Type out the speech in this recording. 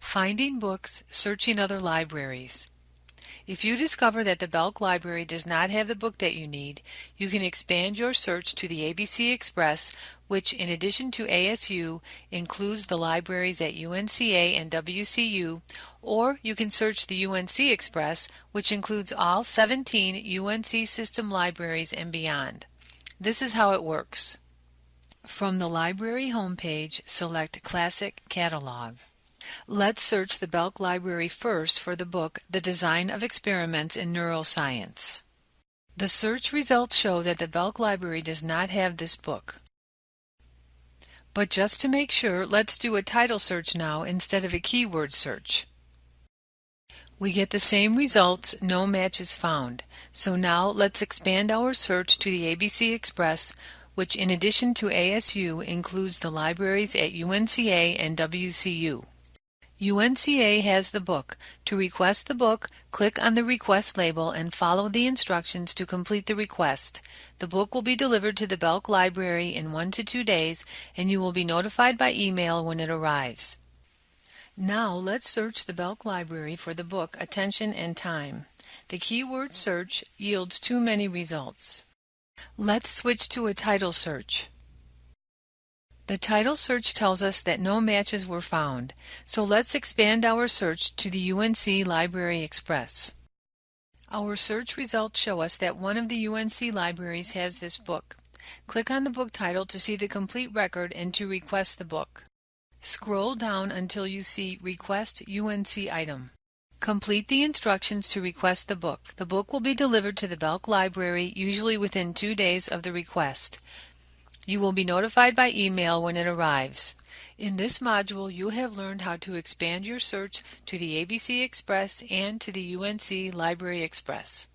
Finding books, searching other libraries. If you discover that the Belk Library does not have the book that you need, you can expand your search to the ABC Express, which in addition to ASU includes the libraries at UNCA and WCU, or you can search the UNC Express, which includes all 17 UNC system libraries and beyond. This is how it works. From the library homepage, select Classic Catalog. Let's search the Belk Library first for the book The Design of Experiments in Neuroscience. The search results show that the Belk Library does not have this book. But just to make sure, let's do a title search now instead of a keyword search. We get the same results, no matches found. So now let's expand our search to the ABC Express, which in addition to ASU includes the libraries at UNCA and WCU. UNCA has the book. To request the book, click on the request label and follow the instructions to complete the request. The book will be delivered to the Belk Library in one to two days and you will be notified by email when it arrives. Now let's search the Belk Library for the book Attention and Time. The keyword search yields too many results. Let's switch to a title search. The title search tells us that no matches were found, so let's expand our search to the UNC Library Express. Our search results show us that one of the UNC libraries has this book. Click on the book title to see the complete record and to request the book. Scroll down until you see Request UNC item. Complete the instructions to request the book. The book will be delivered to the Belk Library usually within two days of the request. You will be notified by email when it arrives. In this module, you have learned how to expand your search to the ABC Express and to the UNC Library Express.